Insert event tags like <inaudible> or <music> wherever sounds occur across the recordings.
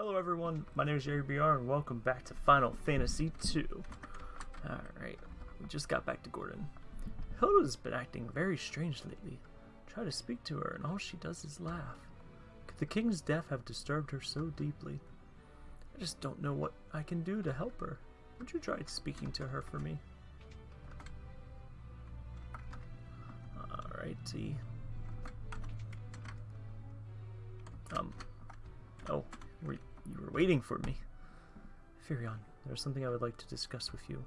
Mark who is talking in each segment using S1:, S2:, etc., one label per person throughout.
S1: Hello everyone, my name is Jerry BR and welcome back to Final Fantasy II. Alright, we just got back to Gordon. Hilda's been acting very strange lately. Try to speak to her and all she does is laugh. Could the king's death have disturbed her so deeply? I just don't know what I can do to help her. Would you try speaking to her for me? Alrighty. Um, oh, were, you were waiting for me. Firion, there's something I would like to discuss with you.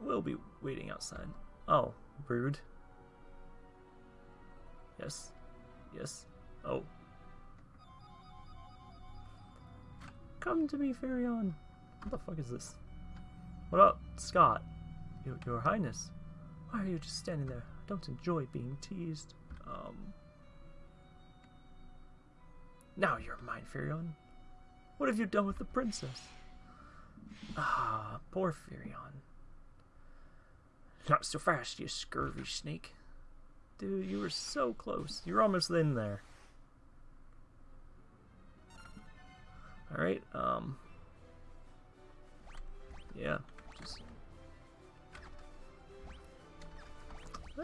S1: We'll be waiting outside. Oh, rude. Yes. Yes. Oh. Come to me, Firion. What the fuck is this? What up, Scott? Your, your Highness. Why are you just standing there? Don't enjoy being teased. Um. Now you're mine, Firion. What have you done with the princess? Ah, poor Firion. Not so fast, you scurvy snake. Dude, you were so close. You're almost in there. Alright, um... Yeah,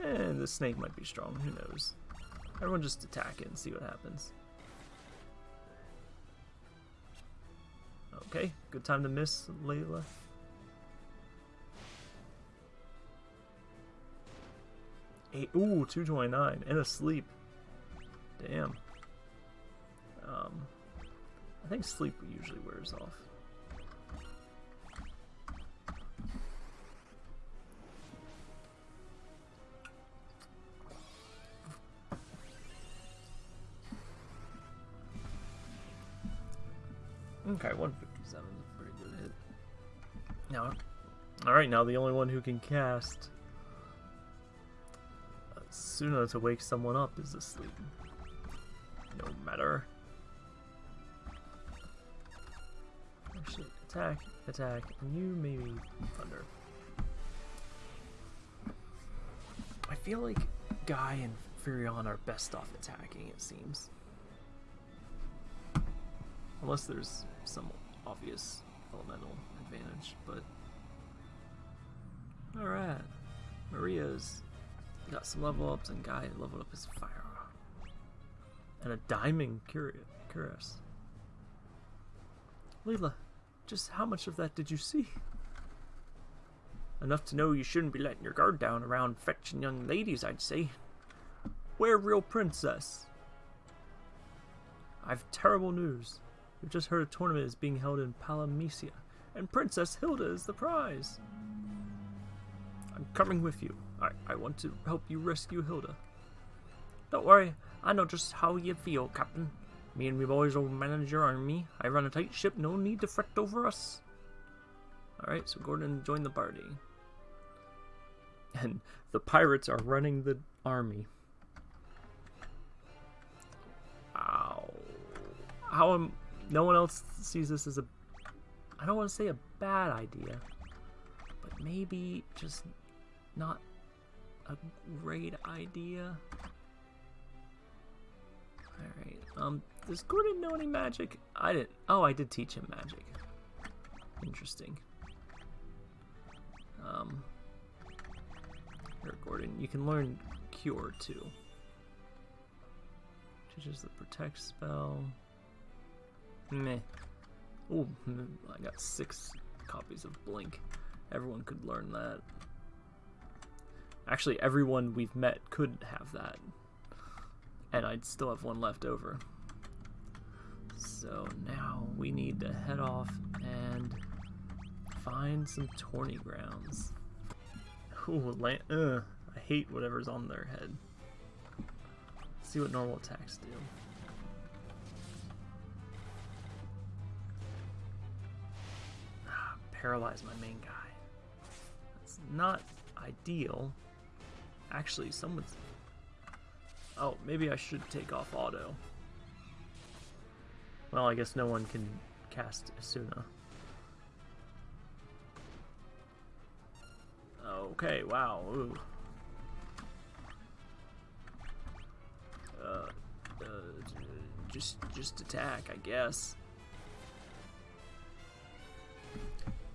S1: And the snake might be strong, who knows. Everyone just attack it and see what happens. Okay, good time to miss, Leila. Eight, ooh, 229, and asleep. Damn. Um, I think sleep usually wears off. Okay, 157 is a pretty good hit. Now, alright, now the only one who can cast uh, Suna to wake someone up is asleep. No matter. Actually, attack, attack, and you maybe thunder. I feel like Guy and Firion are best off attacking, it seems. Unless there's some obvious elemental advantage, but... Alright. Maria's got some level ups and Guy leveled up his fire. And a diamond cuirass. Leila, just how much of that did you see? Enough to know you shouldn't be letting your guard down around fetching young ladies, I'd say. Where real princess? I've terrible news. We've just heard a tournament is being held in Palamecia, and Princess Hilda is the prize. I'm coming with you. I, I want to help you rescue Hilda. Don't worry, I know just how you feel, Captain. Me and me boys will manage your army. I run a tight ship, no need to fret over us. Alright, so Gordon joined the party. And the pirates are running the army. Ow. How am no one else sees this as a I don't want to say a bad idea, but maybe just not a great idea. Alright, um, does Gordon know any magic? I didn't, oh, I did teach him magic. Interesting. Um, here, Gordon, you can learn Cure, too. Teaches the Protect spell. Meh. Oh, I got six copies of Blink. Everyone could learn that. Actually, everyone we've met could have that. And I'd still have one left over. So now we need to head off and find some tourney grounds. Ooh, land, uh, I hate whatever's on their head. Let's see what normal attacks do. paralyze my main guy. That's not ideal. Actually, someone's... Oh, maybe I should take off auto. Well, I guess no one can cast Esuna. Okay, wow, ooh. Uh, uh, just, just attack, I guess.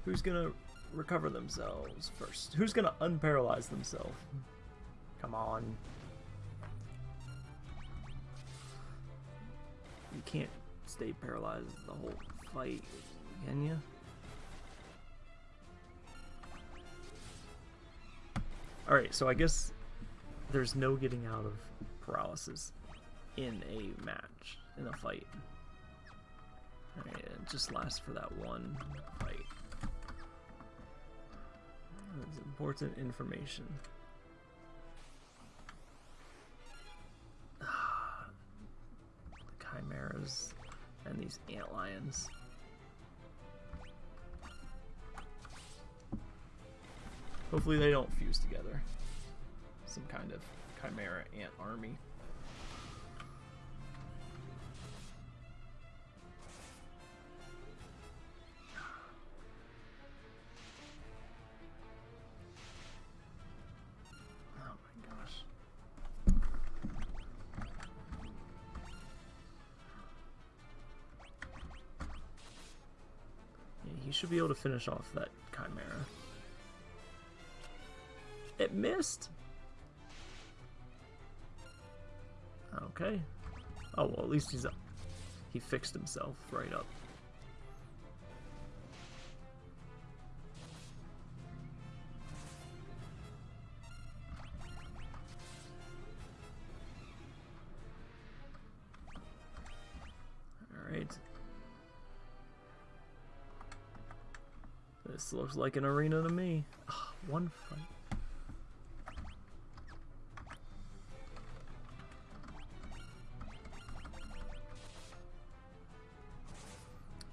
S1: Who's gonna recover themselves first? Who's gonna unparalyze themselves? Come on. You can't stay paralyzed the whole fight, can you? Alright, so I guess there's no getting out of paralysis in a match, in a fight. Alright, it just lasts for that one fight. Important information. Ah, the chimeras and these ant lions. Hopefully they don't fuse together. Some kind of chimera ant army. Should be able to finish off that chimera. It missed. Okay. Oh well, at least he's up. He fixed himself right up. This looks like an arena to me. Ah, one fight.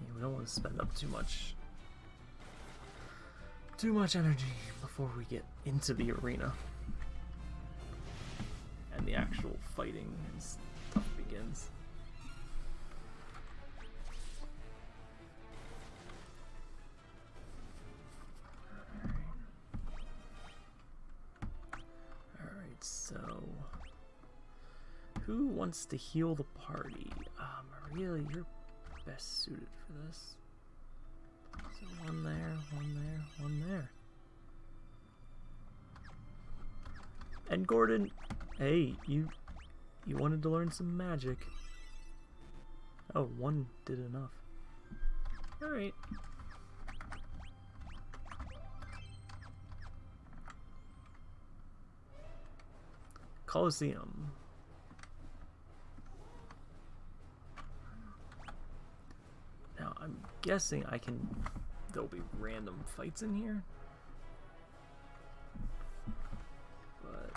S1: Yeah, we don't want to spend up too much too much energy before we get into the arena. And the actual fighting and stuff begins. Wants to heal the party? Uh, Maria, you're best suited for this. So one there, one there, one there. And Gordon, hey, you you wanted to learn some magic. Oh, one did enough. Alright. Colosseum. Now, I'm guessing I can... There'll be random fights in here. But...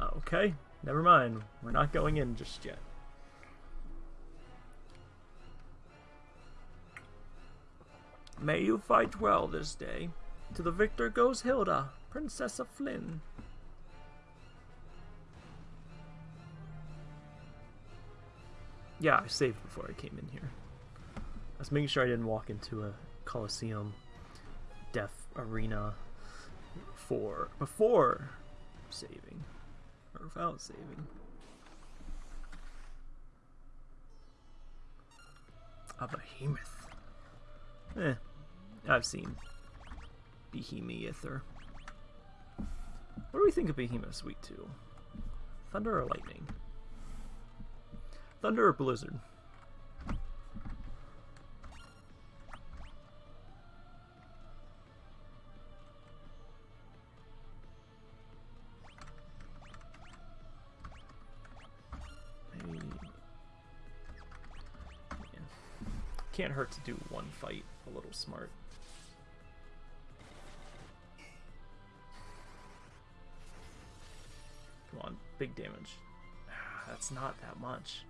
S1: Uh, okay, never mind. We're not going in just yet. May you fight well this day. To the victor goes Hilda, Princess of Fynn. Yeah, I saved before I came in here. I was making sure I didn't walk into a Coliseum death arena for before saving or without saving. A behemoth. Eh, I've seen Behemoth. What do we think of Behemoth's weak two? Thunder or lightning? Thunder or blizzard? Can't hurt to do one fight a little smart. Come on, big damage. Ah, that's not that much.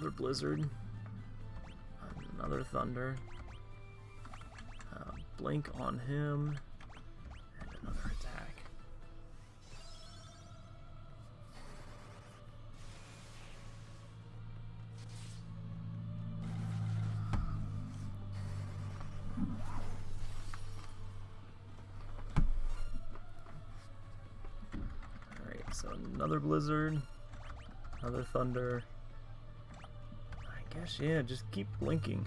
S1: Another blizzard. Another thunder. Uh, blink on him. And another attack. Alright, so another blizzard another thunder. I guess, yeah, just keep blinking.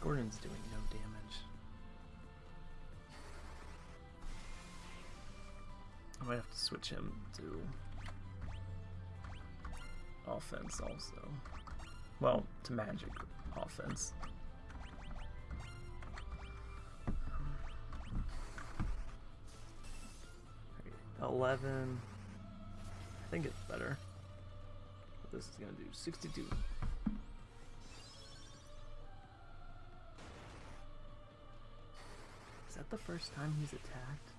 S1: Gordon's doing no damage. I might have to switch him to offense also. Well, to magic offense. Eleven. I think it's better. This is gonna do sixty-two. Is that the first time he's attacked?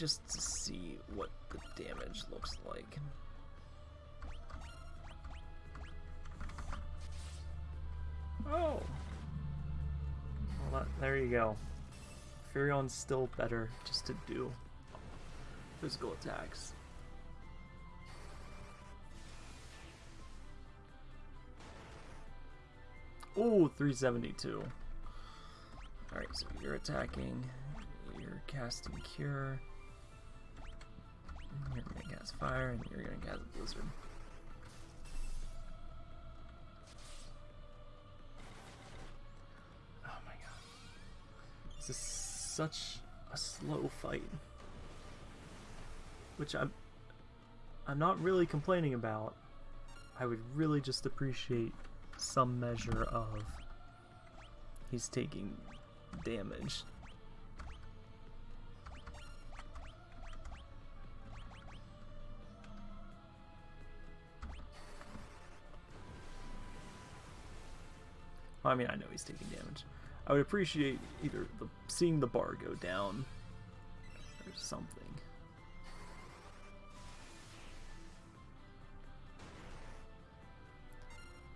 S1: Just to see what the damage looks like. Oh! Well, that, there you go. Firion's still better just to do physical attacks. Ooh, 372. Alright, so you're attacking, you're casting Cure, you're gonna cast Fire, and you're gonna cast a Blizzard. Oh my god. This is such a slow fight. Which I'm I'm not really complaining about. I would really just appreciate some measure of he's taking damage. I mean, I know he's taking damage. I would appreciate either the, seeing the bar go down or something.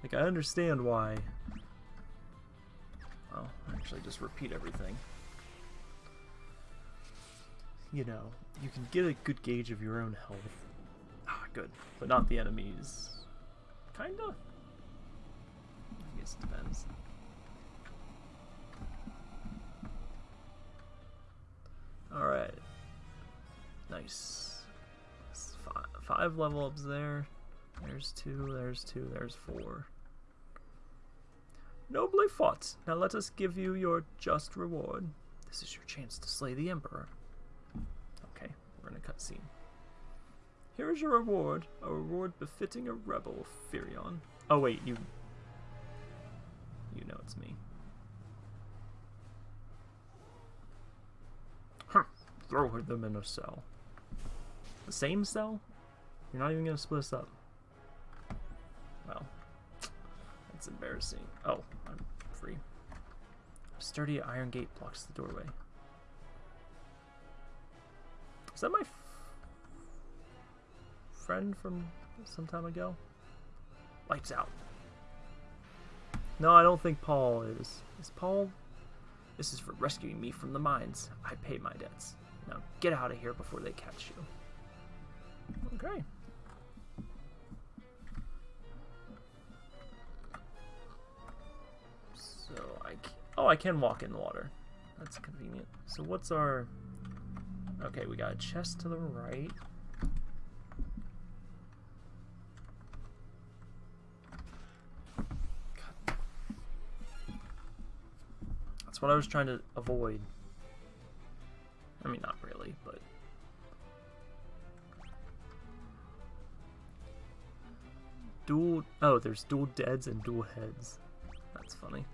S1: Like, I understand why... Well, actually just repeat everything. You know, you can get a good gauge of your own health. Ah, good. But not the enemies. Kinda? I guess it depends. Alright. Nice. Five, five level ups there. There's two, there's two, there's four. Nobly fought. Now let us give you your just reward. This is your chance to slay the Emperor. Okay, we're in a cutscene. Here is your reward, a reward befitting a rebel, Firion. Oh wait, you... You know it's me. Throw them in a cell. The same cell? You're not even gonna split us up. Well, that's embarrassing. Oh, I'm free. A sturdy iron gate blocks the doorway. Is that my friend from some time ago? Lights out. No, I don't think Paul is. Is Paul? This is for rescuing me from the mines. I pay my debts. Now get out of here before they catch you. Okay. So I can, oh I can walk in the water. That's convenient. So what's our Okay, we got a chest to the right. God. That's what I was trying to avoid. I mean, not really, but... Dual... Oh, there's dual deads and dual heads. That's funny.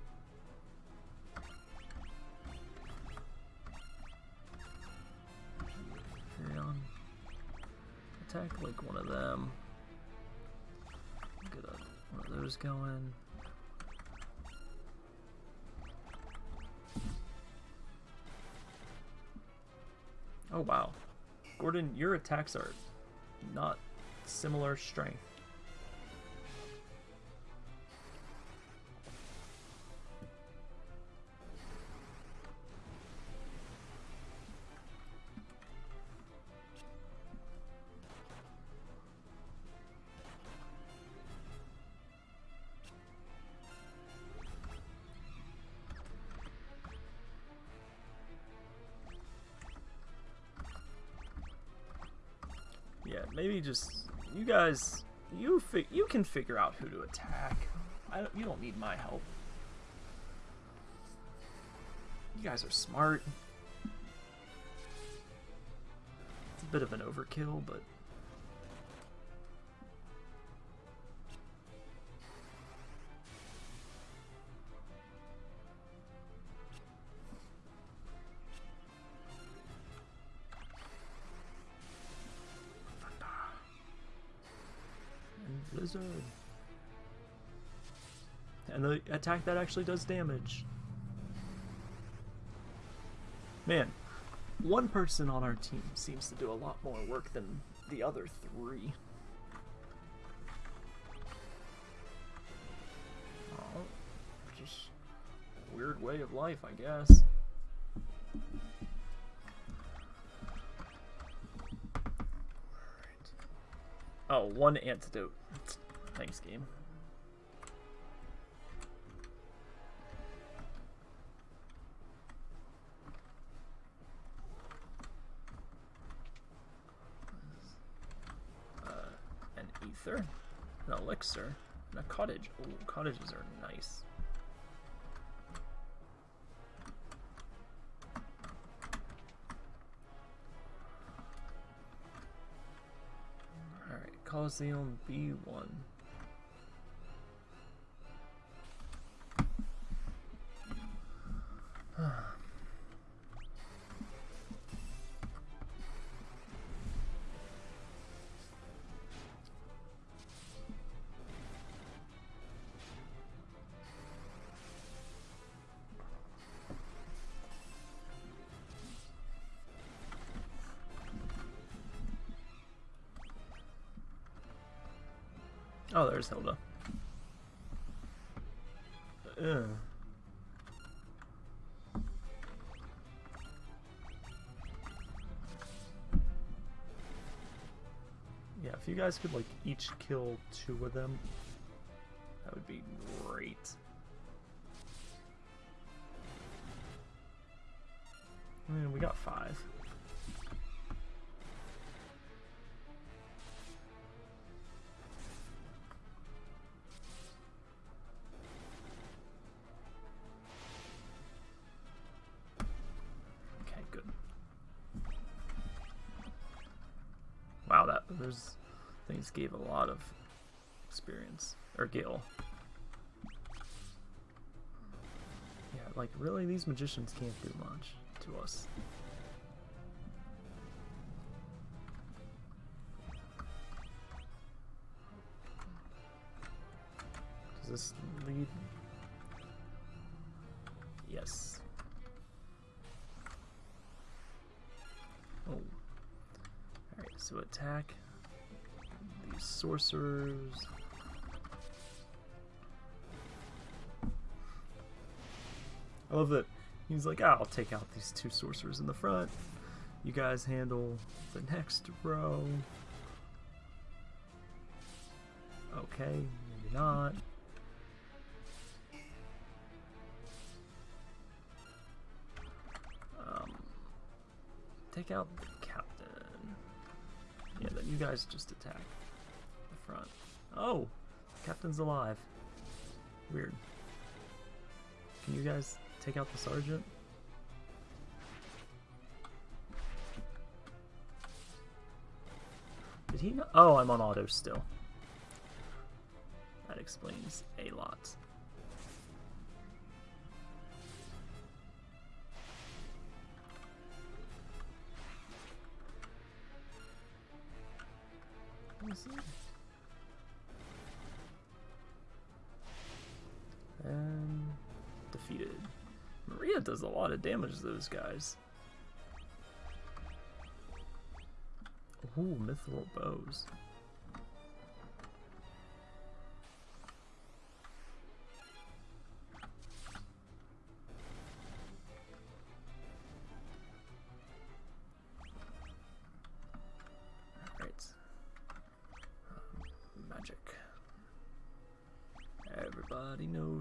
S1: Attack like one of them. Get one of those going. Oh wow. Gordon, your attacks are not similar strength. Yeah, maybe just you guys. You you can figure out who to attack. I don't, you don't need my help. You guys are smart. It's a bit of an overkill, but And the attack that actually does damage. Man, one person on our team seems to do a lot more work than the other three. Oh, just weird way of life, I guess. Oh, one antidote. Thanks, game. Uh, an ether, an elixir, and a cottage. Oh, cottages are nice. Alright, Coliseum B1. Oh, there's Hilda. Ugh. Yeah, if you guys could like each kill two of them, that would be great. Those things gave a lot of experience or Gil. Yeah, like really, these magicians can't do much to us. Does this lead? Yes. Oh. Alright, so attack sorcerers. I love that he's like, ah, I'll take out these two sorcerers in the front. You guys handle the next row. Okay, maybe not. Um, take out the captain. Yeah, then you guys just attack front. Oh, captain's alive. Weird. Can you guys take out the sergeant? Did he know? Oh, I'm on auto still. That explains a lot. Defeated. Maria does a lot of damage to those guys. Ooh, mithril bows.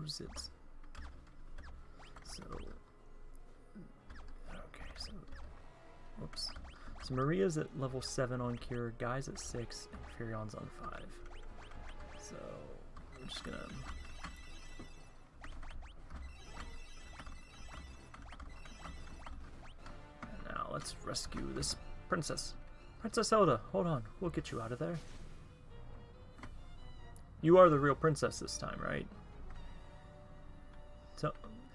S1: Knows it. So, mm, okay, so, whoops. So Maria's at level 7 on Cure, Guy's at 6, and Firion's on 5. So, I'm just gonna... And now, let's rescue this princess. Princess Hilda, hold on. We'll get you out of there. You are the real princess this time, right? So,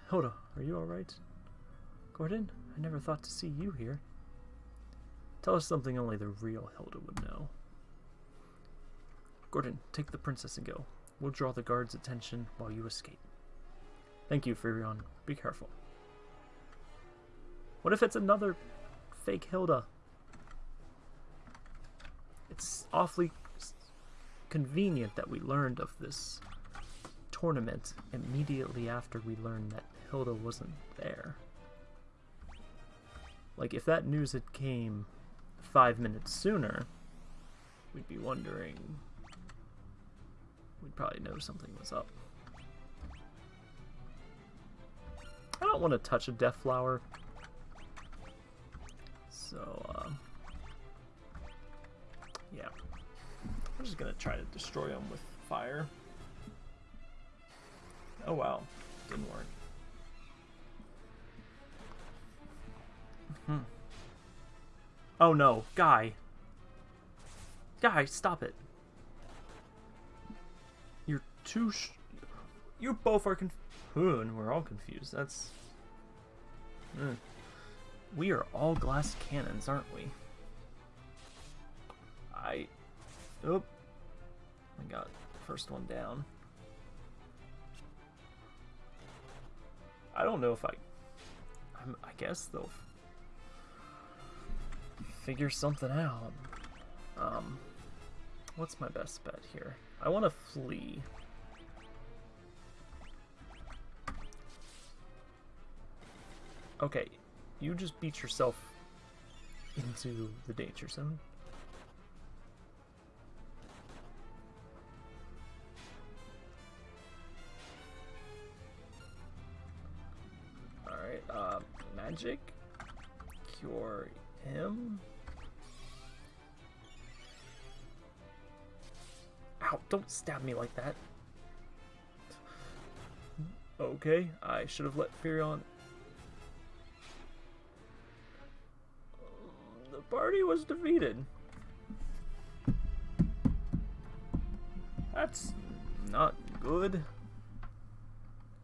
S1: Hilda, are you alright? Gordon, I never thought to see you here. Tell us something only the real Hilda would know. Gordon, take the princess and go. We'll draw the guards' attention while you escape. Thank you, Firion. Be careful. What if it's another fake Hilda? It's awfully convenient that we learned of this tournament immediately after we learned that Hilda wasn't there. Like, if that news had came five minutes sooner, we'd be wondering... We'd probably know something was up. I don't want to touch a death flower. So, uh, yeah. I'm just to try to destroy them with fire. Oh wow, didn't work. Hmm. Oh no, Guy. Guy, stop it. You're too You both are confused. And we're all confused. That's... Mm. We are all glass cannons, aren't we? I... Oh. I got first one down. I don't know if I... I'm, I guess they'll figure something out. Um, what's my best bet here? I want to flee. Okay, you just beat yourself into the danger zone. Magic? Cure him? Ow, don't stab me like that. Okay, I should have let Firion... The party was defeated. That's not good.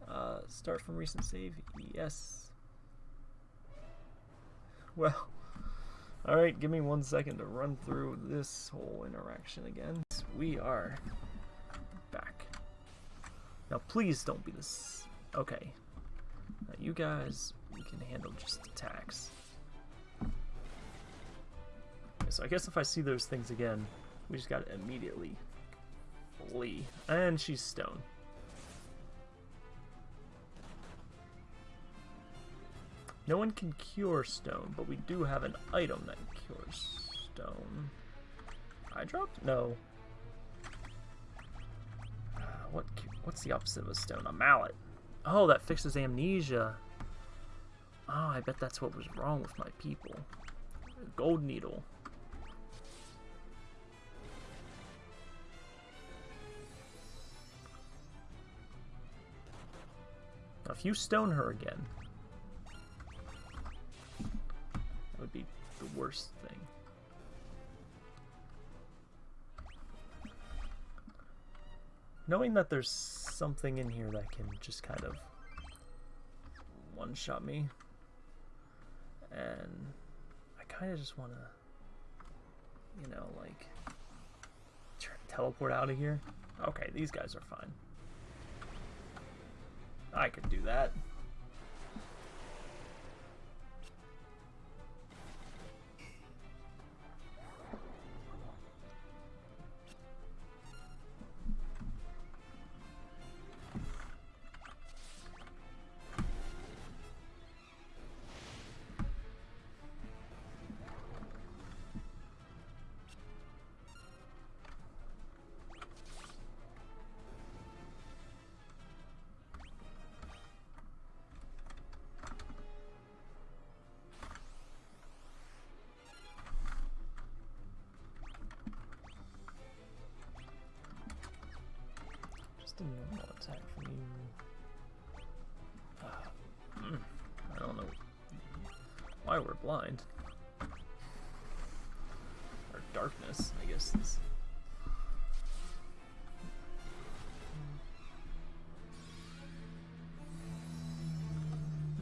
S1: Uh, start from recent save? Yes. Well, alright, give me one second to run through this whole interaction again. We are back. Now please don't be this... Okay. Now you guys, we can handle just attacks. Okay, so I guess if I see those things again, we just gotta immediately flee. And she's stone. No one can cure stone, but we do have an item that cures stone. I dropped? No. Uh, what? What's the opposite of a stone? A mallet. Oh, that fixes amnesia. Oh, I bet that's what was wrong with my people. Gold needle. If you stone her again, the worst thing. Knowing that there's something in here that can just kind of one-shot me, and I kind of just want to, you know, like, teleport out of here. Okay, these guys are fine. I could do that. Why we're blind. Or darkness, I guess.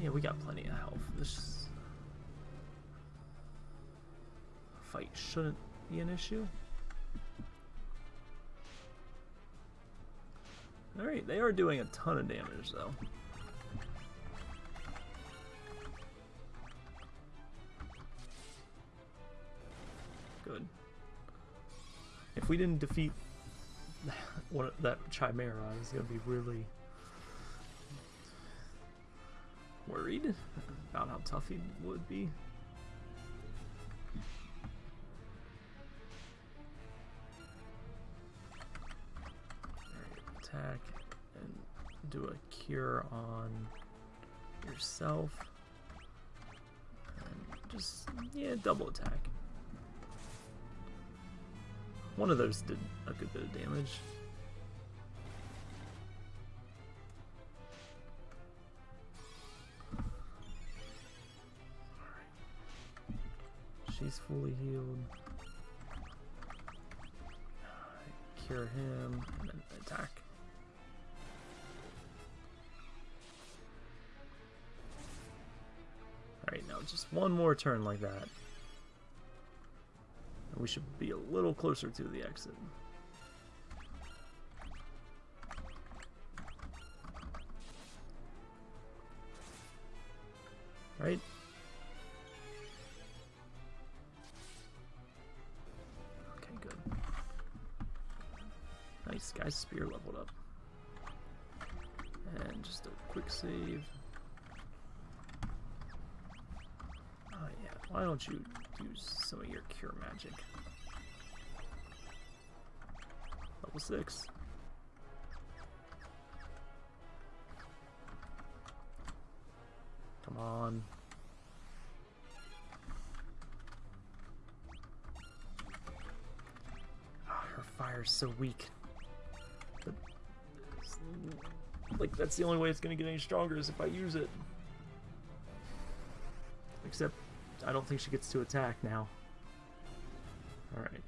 S1: Yeah, we got plenty of health. This fight shouldn't be an issue. Alright, they are doing a ton of damage though. If we didn't defeat <sighs> that Chimera, I was gonna be really worried about how tough he would be. attack and do a cure on yourself. And just, yeah, double attack. One of those did a good bit of damage. She's fully healed. Cure him, and then attack. Alright, now just one more turn like that. We should be a little closer to the exit. Right? Okay, good. Nice, guy's spear leveled up. And just a quick save. Oh yeah, why don't you use some of your cure magic? Level 6. Come on. Oh, her fire's so weak. Like, that's the only way it's gonna get any stronger is if I use it. I don't think she gets to attack now. Alright.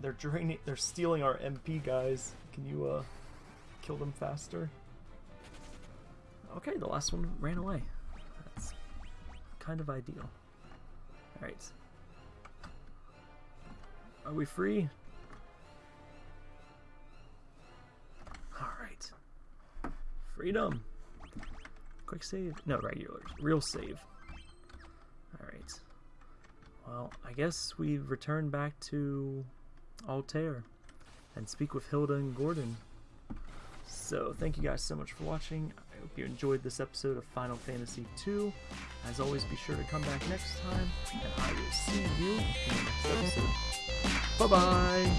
S1: They're draining. They're stealing our MP guys. Can you uh kill them faster? Okay, the last one ran away. That's kind of ideal. All right. Are we free? All right. Freedom. Quick save. No, regular. Real save. Alright. Well, I guess we return back to Altair and speak with Hilda and Gordon. So, thank you guys so much for watching. I hope you enjoyed this episode of Final Fantasy II. As always, be sure to come back next time, and I will see you in the next episode. Bye-bye!